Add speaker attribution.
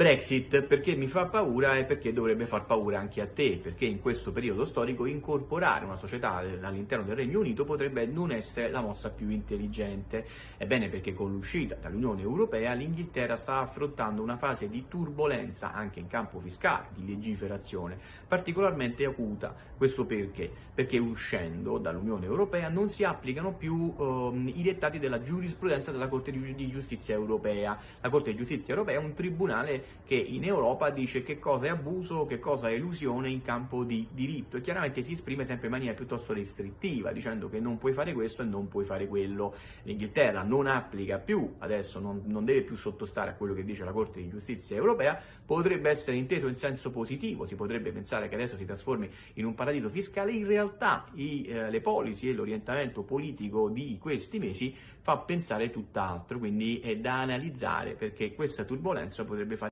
Speaker 1: Brexit perché mi fa paura e perché dovrebbe far paura anche a te, perché in questo periodo storico incorporare una società all'interno del Regno Unito potrebbe non essere la mossa più intelligente. Ebbene perché con l'uscita dall'Unione Europea l'Inghilterra sta affrontando una fase di turbolenza anche in campo fiscale, di legiferazione, particolarmente acuta. Questo perché? Perché uscendo dall'Unione Europea non si applicano più eh, i dettati della giurisprudenza della Corte di Giustizia Europea. La Corte di Giustizia Europea è un tribunale che in Europa dice che cosa è abuso, che cosa è elusione in campo di diritto e chiaramente si esprime sempre in maniera piuttosto restrittiva, dicendo che non puoi fare questo e non puoi fare quello. L'Inghilterra non applica più, adesso non, non deve più sottostare a quello che dice la Corte di Giustizia Europea, potrebbe essere inteso in senso positivo, si potrebbe pensare che adesso si trasformi in un paradiso fiscale, in realtà i, eh, le policy e l'orientamento politico di questi mesi fa pensare tutt'altro, quindi è da analizzare perché questa turbolenza potrebbe fare